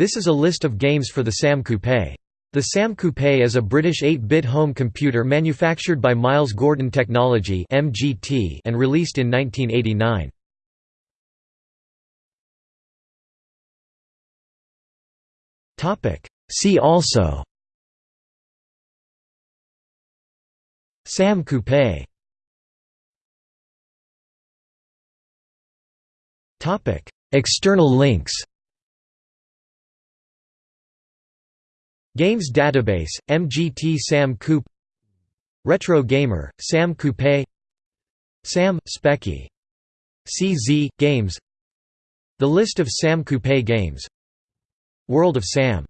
This is a list of games for the Sam Coupe. The Sam Coupe is a British 8-bit home computer manufactured by Miles Gordon Technology and released in 1989. See also. Sam Coupe. External links Games Database, MGT Sam Coupe Retro Gamer, Sam Coupe Sam, Speccy. CZ, Games The list of Sam Coupe games World of Sam